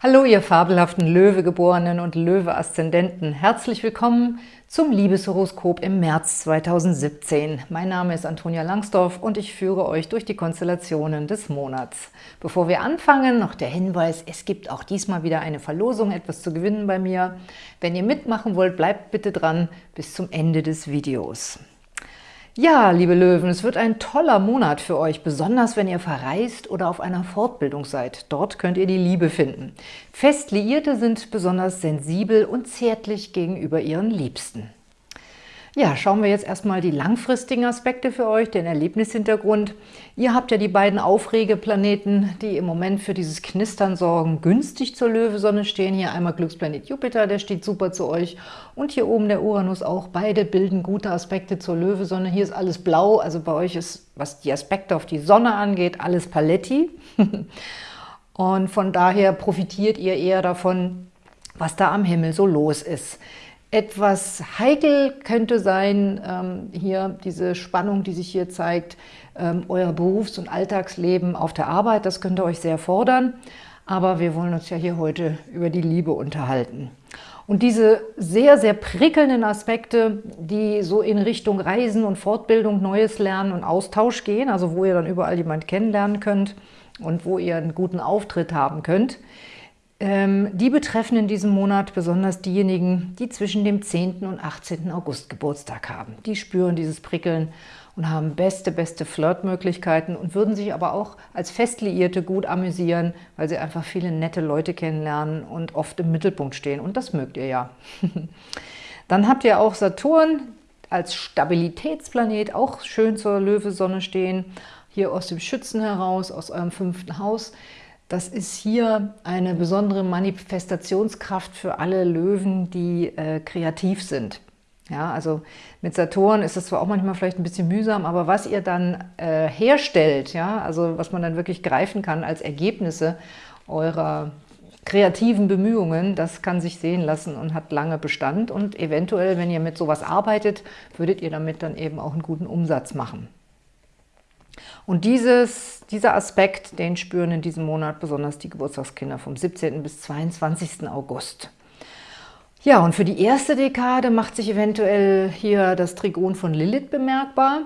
Hallo, ihr fabelhaften Löwegeborenen und Löwe-Aszendenten. Herzlich willkommen zum Liebeshoroskop im März 2017. Mein Name ist Antonia Langsdorf und ich führe euch durch die Konstellationen des Monats. Bevor wir anfangen, noch der Hinweis, es gibt auch diesmal wieder eine Verlosung, etwas zu gewinnen bei mir. Wenn ihr mitmachen wollt, bleibt bitte dran bis zum Ende des Videos. Ja, liebe Löwen, es wird ein toller Monat für euch, besonders wenn ihr verreist oder auf einer Fortbildung seid. Dort könnt ihr die Liebe finden. Fest Liierte sind besonders sensibel und zärtlich gegenüber ihren Liebsten. Ja, schauen wir jetzt erstmal die langfristigen Aspekte für euch, den Erlebnishintergrund. Ihr habt ja die beiden Aufregeplaneten, die im Moment für dieses Knistern sorgen, günstig zur Löwesonne stehen. Hier einmal Glücksplanet Jupiter, der steht super zu euch. Und hier oben der Uranus auch. Beide bilden gute Aspekte zur Löwesonne. Hier ist alles blau, also bei euch ist, was die Aspekte auf die Sonne angeht, alles Paletti. Und von daher profitiert ihr eher davon, was da am Himmel so los ist. Etwas heikel könnte sein, ähm, hier diese Spannung, die sich hier zeigt, ähm, euer Berufs- und Alltagsleben auf der Arbeit, das könnte euch sehr fordern. Aber wir wollen uns ja hier heute über die Liebe unterhalten. Und diese sehr, sehr prickelnden Aspekte, die so in Richtung Reisen und Fortbildung, Neues Lernen und Austausch gehen, also wo ihr dann überall jemand kennenlernen könnt und wo ihr einen guten Auftritt haben könnt, die betreffen in diesem Monat besonders diejenigen, die zwischen dem 10. und 18. August Geburtstag haben. Die spüren dieses Prickeln und haben beste, beste Flirtmöglichkeiten und würden sich aber auch als Festliierte gut amüsieren, weil sie einfach viele nette Leute kennenlernen und oft im Mittelpunkt stehen. Und das mögt ihr ja. Dann habt ihr auch Saturn als Stabilitätsplanet, auch schön zur Löwesonne stehen, hier aus dem Schützen heraus, aus eurem fünften Haus. Das ist hier eine besondere Manifestationskraft für alle Löwen, die äh, kreativ sind. Ja, also mit Saturn ist es zwar auch manchmal vielleicht ein bisschen mühsam, aber was ihr dann äh, herstellt, ja, also was man dann wirklich greifen kann als Ergebnisse eurer kreativen Bemühungen, das kann sich sehen lassen und hat lange Bestand. Und eventuell, wenn ihr mit sowas arbeitet, würdet ihr damit dann eben auch einen guten Umsatz machen. Und dieses, dieser Aspekt, den spüren in diesem Monat besonders die Geburtstagskinder vom 17. bis 22. August. Ja, und für die erste Dekade macht sich eventuell hier das Trigon von Lilith bemerkbar.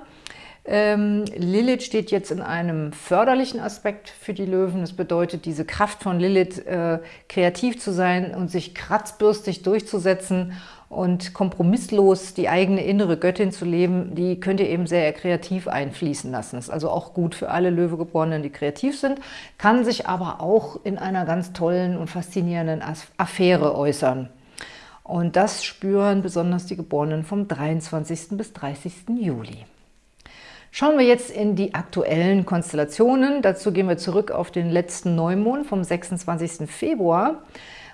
Ähm, Lilith steht jetzt in einem förderlichen Aspekt für die Löwen. Das bedeutet, diese Kraft von Lilith, äh, kreativ zu sein und sich kratzbürstig durchzusetzen und kompromisslos die eigene innere Göttin zu leben, die könnt ihr eben sehr kreativ einfließen lassen. Das ist also auch gut für alle Löwegeborenen, die kreativ sind, kann sich aber auch in einer ganz tollen und faszinierenden Affäre äußern. Und das spüren besonders die Geborenen vom 23. bis 30. Juli. Schauen wir jetzt in die aktuellen Konstellationen. Dazu gehen wir zurück auf den letzten Neumond vom 26. Februar.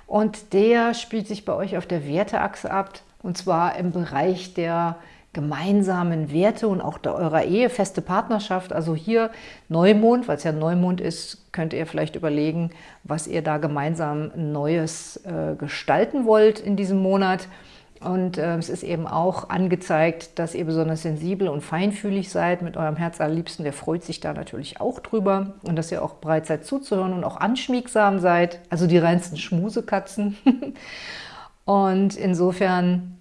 Und der spielt sich bei euch auf der Werteachse ab, und zwar im Bereich der gemeinsamen Werte und auch der eurer Ehe, feste Partnerschaft. Also hier Neumond, weil es ja Neumond ist, könnt ihr vielleicht überlegen, was ihr da gemeinsam Neues äh, gestalten wollt in diesem Monat. Und äh, es ist eben auch angezeigt, dass ihr besonders sensibel und feinfühlig seid mit eurem Herz allerliebsten. Der freut sich da natürlich auch drüber. Und dass ihr auch bereit seid zuzuhören und auch anschmiegsam seid. Also die reinsten Schmusekatzen. und insofern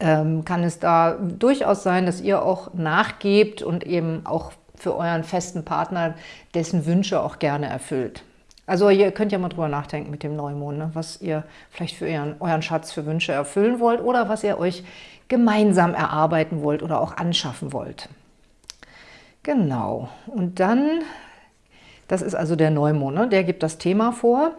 ähm, kann es da durchaus sein, dass ihr auch nachgebt und eben auch für euren festen Partner dessen Wünsche auch gerne erfüllt. Also ihr könnt ja mal drüber nachdenken mit dem Neumond, ne? was ihr vielleicht für ihren, euren Schatz für Wünsche erfüllen wollt oder was ihr euch gemeinsam erarbeiten wollt oder auch anschaffen wollt. Genau. Und dann, das ist also der Neumond, ne? der gibt das Thema vor.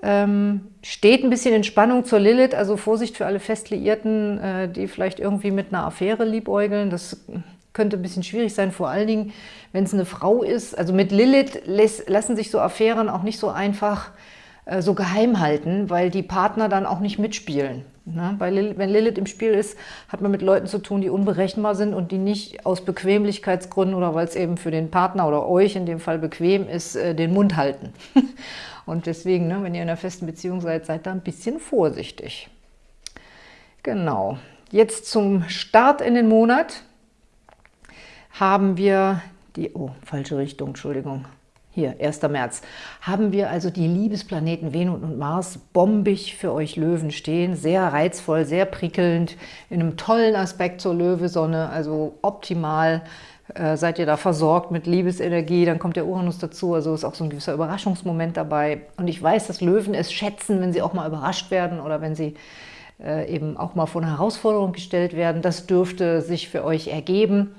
Ähm, steht ein bisschen in Spannung zur Lilith, also Vorsicht für alle Festliierten, äh, die vielleicht irgendwie mit einer Affäre liebäugeln. Das könnte ein bisschen schwierig sein, vor allen Dingen, wenn es eine Frau ist. Also mit Lilith lassen sich so Affären auch nicht so einfach äh, so geheim halten, weil die Partner dann auch nicht mitspielen. Ne? Weil, wenn Lilith im Spiel ist, hat man mit Leuten zu tun, die unberechenbar sind und die nicht aus Bequemlichkeitsgründen oder weil es eben für den Partner oder euch in dem Fall bequem ist, äh, den Mund halten. und deswegen, ne, wenn ihr in einer festen Beziehung seid, seid da ein bisschen vorsichtig. Genau. Jetzt zum Start in den Monat haben wir die, oh, falsche Richtung, Entschuldigung. hier 1. März, haben wir also die Liebesplaneten Venus und Mars bombig für euch Löwen stehen. Sehr reizvoll, sehr prickelnd, in einem tollen Aspekt zur Löwesonne, also optimal äh, seid ihr da versorgt mit Liebesenergie, dann kommt der Uranus dazu, also ist auch so ein gewisser Überraschungsmoment dabei. Und ich weiß, dass Löwen es schätzen, wenn sie auch mal überrascht werden oder wenn sie äh, eben auch mal vor eine Herausforderung gestellt werden. Das dürfte sich für euch ergeben.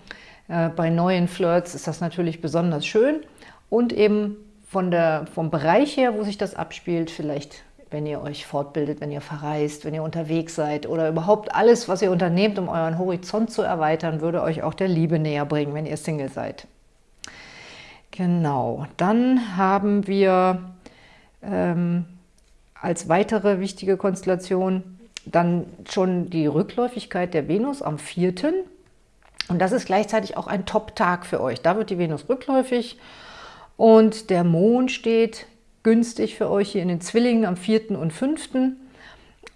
Äh, bei neuen Flirts ist das natürlich besonders schön und eben von der, vom Bereich her, wo sich das abspielt, vielleicht wenn ihr euch fortbildet, wenn ihr verreist, wenn ihr unterwegs seid oder überhaupt alles, was ihr unternehmt, um euren Horizont zu erweitern, würde euch auch der Liebe näher bringen, wenn ihr Single seid. Genau, dann haben wir ähm, als weitere wichtige Konstellation dann schon die Rückläufigkeit der Venus am 4. Und das ist gleichzeitig auch ein Top-Tag für euch. Da wird die Venus rückläufig und der Mond steht günstig für euch hier in den Zwillingen am 4. und 5.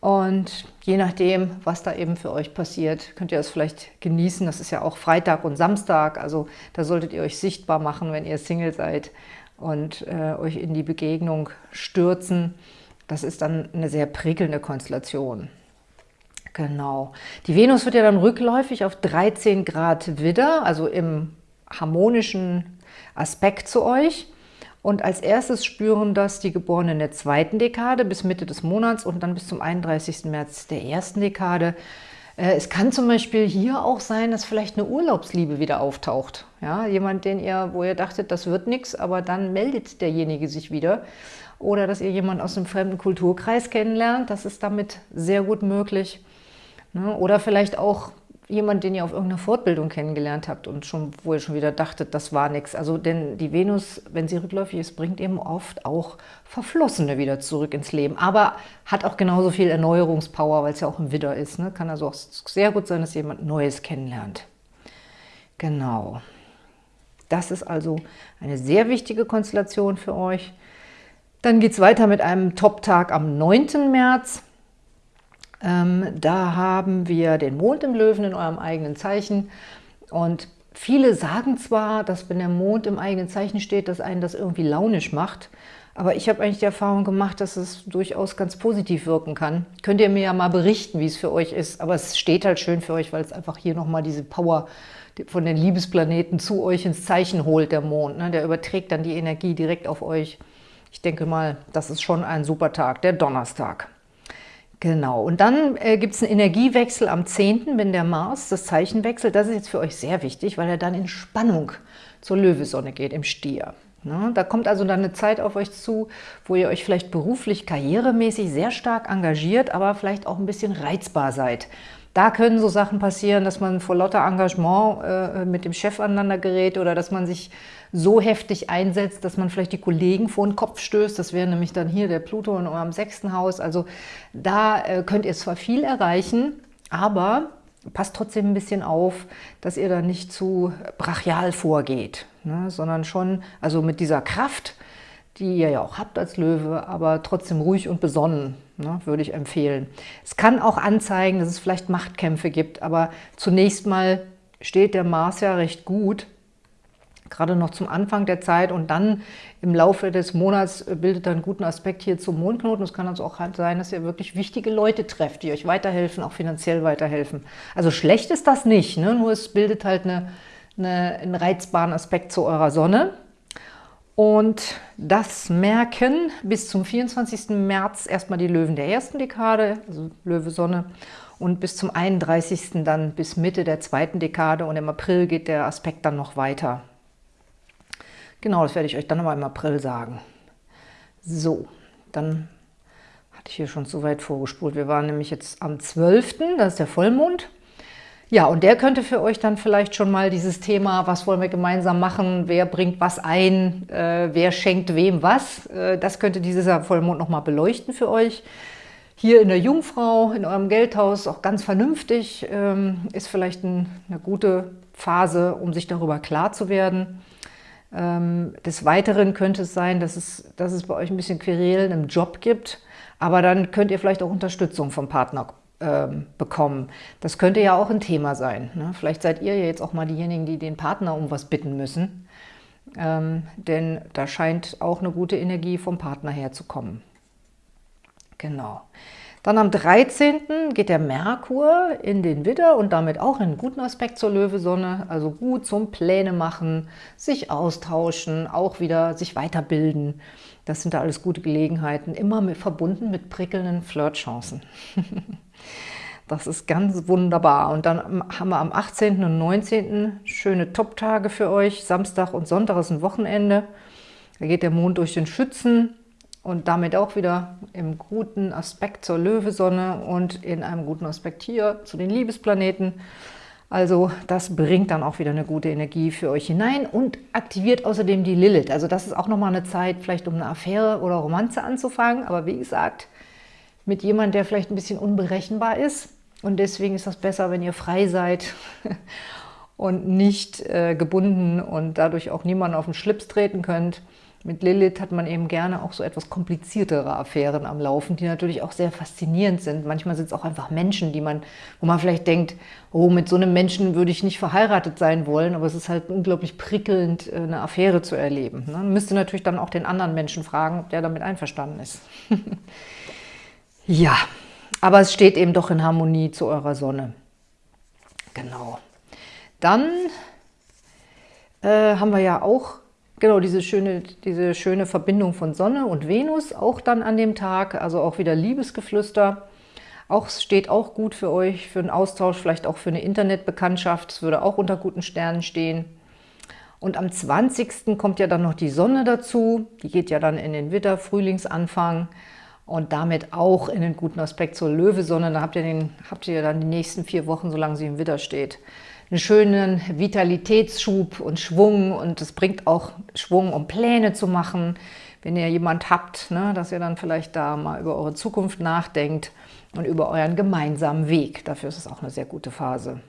Und je nachdem, was da eben für euch passiert, könnt ihr das vielleicht genießen. Das ist ja auch Freitag und Samstag, also da solltet ihr euch sichtbar machen, wenn ihr Single seid und äh, euch in die Begegnung stürzen. Das ist dann eine sehr prickelnde Konstellation. Genau. Die Venus wird ja dann rückläufig auf 13 Grad Widder, also im harmonischen Aspekt zu euch. Und als erstes spüren das die Geborenen der zweiten Dekade bis Mitte des Monats und dann bis zum 31. März der ersten Dekade. Äh, es kann zum Beispiel hier auch sein, dass vielleicht eine Urlaubsliebe wieder auftaucht. Ja, jemand, den ihr, wo ihr dachtet, das wird nichts, aber dann meldet derjenige sich wieder. Oder dass ihr jemanden aus einem fremden Kulturkreis kennenlernt, das ist damit sehr gut möglich. Ne? Oder vielleicht auch jemand, den ihr auf irgendeiner Fortbildung kennengelernt habt und schon, wo ihr schon wieder dachtet, das war nichts. Also denn die Venus, wenn sie rückläufig ist, bringt eben oft auch Verflossene wieder zurück ins Leben. Aber hat auch genauso viel Erneuerungspower, weil es ja auch im Widder ist. Ne? Kann also auch sehr gut sein, dass jemand Neues kennenlernt. Genau. Das ist also eine sehr wichtige Konstellation für euch. Dann geht es weiter mit einem Top-Tag am 9. März. Ähm, da haben wir den Mond im Löwen in eurem eigenen Zeichen und viele sagen zwar, dass wenn der Mond im eigenen Zeichen steht, dass einen das irgendwie launisch macht, aber ich habe eigentlich die Erfahrung gemacht, dass es durchaus ganz positiv wirken kann. Könnt ihr mir ja mal berichten, wie es für euch ist, aber es steht halt schön für euch, weil es einfach hier nochmal diese Power von den Liebesplaneten zu euch ins Zeichen holt, der Mond. Ne? Der überträgt dann die Energie direkt auf euch. Ich denke mal, das ist schon ein super Tag, der Donnerstag. Genau, und dann äh, gibt es einen Energiewechsel am 10., wenn der Mars das Zeichen wechselt. Das ist jetzt für euch sehr wichtig, weil er dann in Spannung zur Löwesonne geht, im Stier. Ne? Da kommt also dann eine Zeit auf euch zu, wo ihr euch vielleicht beruflich, karrieremäßig sehr stark engagiert, aber vielleicht auch ein bisschen reizbar seid. Da können so Sachen passieren, dass man vor lauter Engagement äh, mit dem Chef aneinander gerät oder dass man sich so heftig einsetzt, dass man vielleicht die Kollegen vor den Kopf stößt. Das wäre nämlich dann hier der Pluto in eurem sechsten Haus. Also da äh, könnt ihr zwar viel erreichen, aber passt trotzdem ein bisschen auf, dass ihr da nicht zu brachial vorgeht, ne? sondern schon also mit dieser Kraft, die ihr ja auch habt als Löwe, aber trotzdem ruhig und besonnen, ne, würde ich empfehlen. Es kann auch anzeigen, dass es vielleicht Machtkämpfe gibt, aber zunächst mal steht der Mars ja recht gut gerade noch zum Anfang der Zeit und dann im Laufe des Monats bildet er einen guten Aspekt hier zum Mondknoten. Es kann also auch halt sein, dass ihr wirklich wichtige Leute trefft, die euch weiterhelfen, auch finanziell weiterhelfen. Also schlecht ist das nicht, ne? nur es bildet halt eine, eine, einen reizbaren Aspekt zu eurer Sonne. Und das merken bis zum 24. März erstmal die Löwen der ersten Dekade, also Löwe Sonne, und bis zum 31. dann bis Mitte der zweiten Dekade und im April geht der Aspekt dann noch weiter. Genau, das werde ich euch dann nochmal im April sagen. So, dann hatte ich hier schon zu weit vorgespult. Wir waren nämlich jetzt am 12., das ist der Vollmond. Ja, und der könnte für euch dann vielleicht schon mal dieses Thema, was wollen wir gemeinsam machen, wer bringt was ein, äh, wer schenkt wem was, äh, das könnte dieser Vollmond nochmal beleuchten für euch. Hier in der Jungfrau, in eurem Geldhaus, auch ganz vernünftig, ähm, ist vielleicht ein, eine gute Phase, um sich darüber klar zu werden. Ähm, des Weiteren könnte es sein, dass es, dass es bei euch ein bisschen Querelen im Job gibt, aber dann könnt ihr vielleicht auch Unterstützung vom Partner bekommen. Das könnte ja auch ein Thema sein. Ne? Vielleicht seid ihr jetzt auch mal diejenigen, die den Partner um was bitten müssen. ähm, denn da scheint auch eine gute Energie vom Partner herzukommen. Genau. Dann am 13. geht der Merkur in den Widder und damit auch in einen guten Aspekt zur Löwesonne, also gut zum Pläne machen, sich austauschen, auch wieder sich weiterbilden. Das sind da alles gute Gelegenheiten, immer mit, verbunden mit prickelnden Flirtchancen. das ist ganz wunderbar. Und dann haben wir am 18. und 19. schöne Top-Tage für euch. Samstag und Sonntag ist ein Wochenende. Da geht der Mond durch den Schützen und damit auch wieder im guten Aspekt zur Löwesonne und in einem guten Aspekt hier zu den Liebesplaneten. Also das bringt dann auch wieder eine gute Energie für euch hinein und aktiviert außerdem die Lilith. Also das ist auch nochmal eine Zeit, vielleicht um eine Affäre oder Romanze anzufangen. Aber wie gesagt, mit jemandem, der vielleicht ein bisschen unberechenbar ist. Und deswegen ist das besser, wenn ihr frei seid und nicht äh, gebunden und dadurch auch niemanden auf den Schlips treten könnt. Mit Lilith hat man eben gerne auch so etwas kompliziertere Affären am Laufen, die natürlich auch sehr faszinierend sind. Manchmal sind es auch einfach Menschen, die man, wo man vielleicht denkt, oh, mit so einem Menschen würde ich nicht verheiratet sein wollen, aber es ist halt unglaublich prickelnd, äh, eine Affäre zu erleben. Ne? Man müsste natürlich dann auch den anderen Menschen fragen, ob der damit einverstanden ist. ja, aber es steht eben doch in Harmonie zu eurer Sonne. Genau. Dann äh, haben wir ja auch Genau, diese schöne, diese schöne Verbindung von Sonne und Venus auch dann an dem Tag, also auch wieder Liebesgeflüster. Auch steht auch gut für euch, für einen Austausch, vielleicht auch für eine Internetbekanntschaft. Es würde auch unter guten Sternen stehen. Und am 20. kommt ja dann noch die Sonne dazu. Die geht ja dann in den Witter, Frühlingsanfang und damit auch in den guten Aspekt zur Löwesonne. Da habt ihr, den, habt ihr dann die nächsten vier Wochen, solange sie im Witter steht, einen schönen Vitalitätsschub und Schwung und es bringt auch Schwung, um Pläne zu machen. Wenn ihr jemand habt, ne, dass ihr dann vielleicht da mal über eure Zukunft nachdenkt und über euren gemeinsamen Weg. Dafür ist es auch eine sehr gute Phase.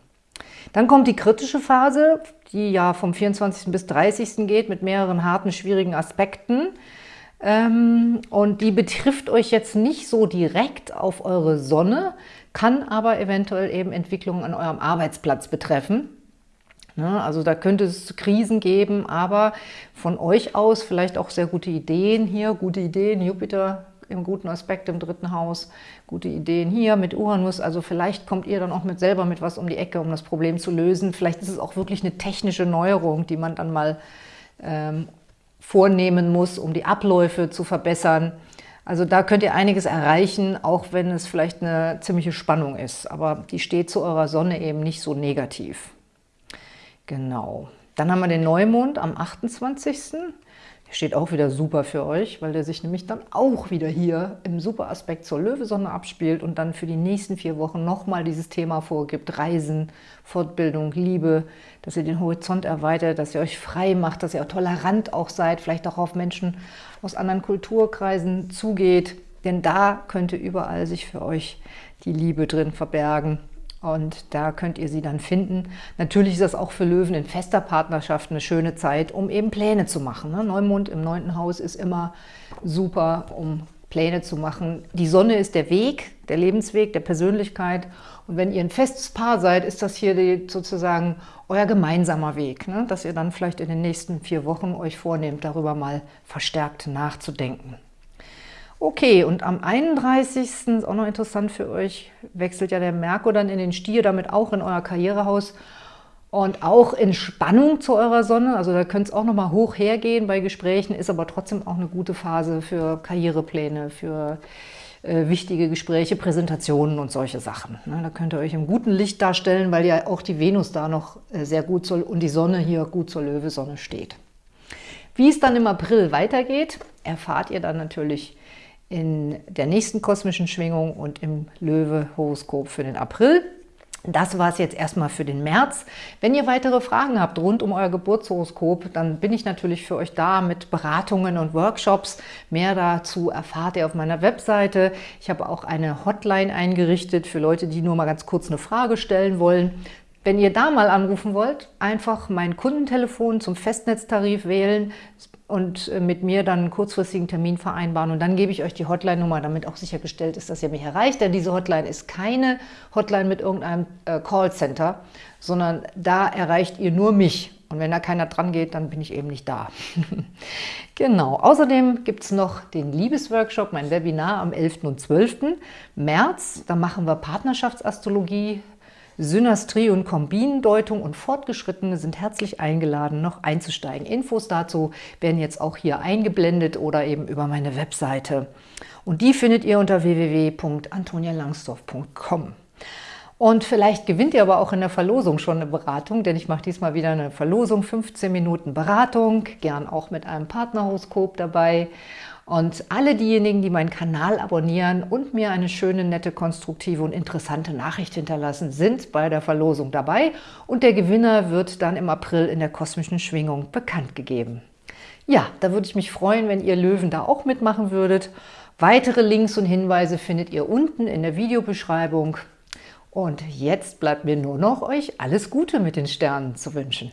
Dann kommt die kritische Phase, die ja vom 24. bis 30. geht mit mehreren harten, schwierigen Aspekten. Ähm, und die betrifft euch jetzt nicht so direkt auf eure Sonne, kann aber eventuell eben Entwicklungen an eurem Arbeitsplatz betreffen. Ne, also da könnte es Krisen geben, aber von euch aus vielleicht auch sehr gute Ideen hier, gute Ideen, Jupiter im guten Aspekt im dritten Haus, gute Ideen hier mit Uranus, also vielleicht kommt ihr dann auch mit selber mit was um die Ecke, um das Problem zu lösen. Vielleicht ist es auch wirklich eine technische Neuerung, die man dann mal ähm, vornehmen muss, um die Abläufe zu verbessern. Also da könnt ihr einiges erreichen, auch wenn es vielleicht eine ziemliche Spannung ist. Aber die steht zu eurer Sonne eben nicht so negativ. Genau. Dann haben wir den Neumond am 28. Der steht auch wieder super für euch, weil der sich nämlich dann auch wieder hier im Superaspekt zur Löwesonne abspielt und dann für die nächsten vier Wochen nochmal dieses Thema vorgibt. Reisen, Fortbildung, Liebe, dass ihr den Horizont erweitert, dass ihr euch frei macht, dass ihr auch tolerant auch seid, vielleicht auch auf Menschen aus anderen Kulturkreisen zugeht. Denn da könnte überall sich für euch die Liebe drin verbergen. Und da könnt ihr sie dann finden. Natürlich ist das auch für Löwen in fester Partnerschaft eine schöne Zeit, um eben Pläne zu machen. Ne? Neumond im neunten Haus ist immer super, um Pläne zu machen. Die Sonne ist der Weg, der Lebensweg, der Persönlichkeit. Und wenn ihr ein festes Paar seid, ist das hier sozusagen euer gemeinsamer Weg, ne? dass ihr dann vielleicht in den nächsten vier Wochen euch vornehmt, darüber mal verstärkt nachzudenken. Okay, und am 31. ist auch noch interessant für euch, wechselt ja der Merkur dann in den Stier, damit auch in euer Karrierehaus und auch in Spannung zu eurer Sonne. Also da könnte es auch nochmal hoch hergehen bei Gesprächen, ist aber trotzdem auch eine gute Phase für Karrierepläne, für äh, wichtige Gespräche, Präsentationen und solche Sachen. Ne? Da könnt ihr euch im guten Licht darstellen, weil ja auch die Venus da noch äh, sehr gut soll und die Sonne hier gut zur Löwesonne steht. Wie es dann im April weitergeht, erfahrt ihr dann natürlich in der nächsten kosmischen Schwingung und im Löwe-Horoskop für den April. Das war es jetzt erstmal für den März. Wenn ihr weitere Fragen habt rund um euer Geburtshoroskop, dann bin ich natürlich für euch da mit Beratungen und Workshops. Mehr dazu erfahrt ihr auf meiner Webseite. Ich habe auch eine Hotline eingerichtet für Leute, die nur mal ganz kurz eine Frage stellen wollen. Wenn ihr da mal anrufen wollt, einfach mein Kundentelefon zum Festnetztarif wählen und äh, mit mir dann einen kurzfristigen Termin vereinbaren. Und dann gebe ich euch die Hotline-Nummer, damit auch sichergestellt ist, dass ihr mich erreicht. Denn diese Hotline ist keine Hotline mit irgendeinem äh, Callcenter, sondern da erreicht ihr nur mich. Und wenn da keiner dran geht, dann bin ich eben nicht da. genau. Außerdem gibt es noch den Liebesworkshop, mein Webinar am 11. und 12. März. Da machen wir Partnerschaftsastrologie, Synastrie und Kombinendeutung und Fortgeschrittene sind herzlich eingeladen, noch einzusteigen. Infos dazu werden jetzt auch hier eingeblendet oder eben über meine Webseite. Und die findet ihr unter www.antonialangsdorf.com. Und vielleicht gewinnt ihr aber auch in der Verlosung schon eine Beratung, denn ich mache diesmal wieder eine Verlosung, 15 Minuten Beratung, gern auch mit einem Partnerhoroskop dabei. Und alle diejenigen, die meinen Kanal abonnieren und mir eine schöne, nette, konstruktive und interessante Nachricht hinterlassen, sind bei der Verlosung dabei und der Gewinner wird dann im April in der kosmischen Schwingung bekannt gegeben. Ja, da würde ich mich freuen, wenn ihr Löwen da auch mitmachen würdet. Weitere Links und Hinweise findet ihr unten in der Videobeschreibung. Und jetzt bleibt mir nur noch, euch alles Gute mit den Sternen zu wünschen.